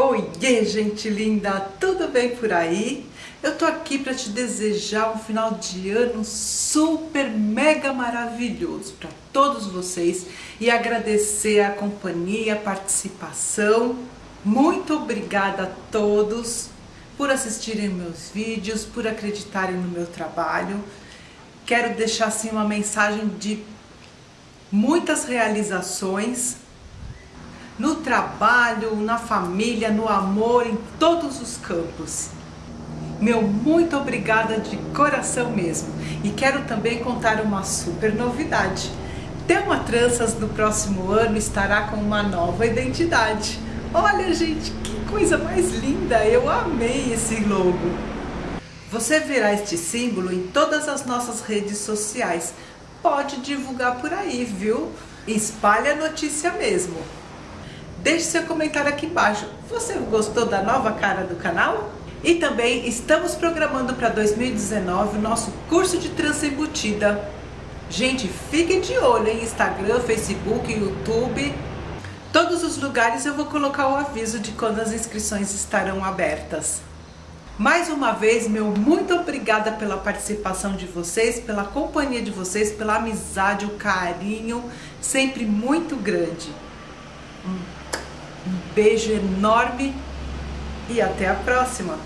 Oiê, gente linda! Tudo bem por aí? Eu tô aqui para te desejar um final de ano super mega maravilhoso para todos vocês e agradecer a companhia, a participação. Muito obrigada a todos por assistirem meus vídeos, por acreditarem no meu trabalho. Quero deixar assim uma mensagem de muitas realizações no trabalho, na família, no amor, em todos os campos. Meu muito obrigada de coração mesmo. E quero também contar uma super novidade. Thelma Tranças no próximo ano estará com uma nova identidade. Olha gente, que coisa mais linda! Eu amei esse logo. Você verá este símbolo em todas as nossas redes sociais. Pode divulgar por aí, viu? Espalhe a notícia mesmo. Deixe seu comentário aqui embaixo. Você gostou da nova cara do canal? E também estamos programando para 2019 o nosso curso de trança embutida. Gente, fiquem de olho em Instagram, Facebook, YouTube. Todos os lugares eu vou colocar o aviso de quando as inscrições estarão abertas. Mais uma vez, meu muito obrigada pela participação de vocês, pela companhia de vocês, pela amizade, o carinho, sempre muito grande. Um beijo enorme e até a próxima!